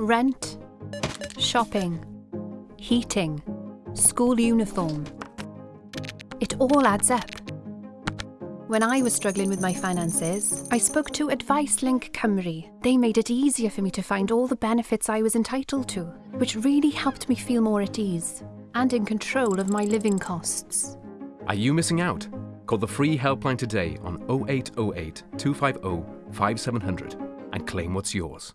Rent, shopping, heating, school uniform. It all adds up. When I was struggling with my finances, I spoke to Advice Link Cymru. They made it easier for me to find all the benefits I was entitled to, which really helped me feel more at ease and in control of my living costs. Are you missing out? Call the free helpline today on 0808 250 5700 and claim what's yours.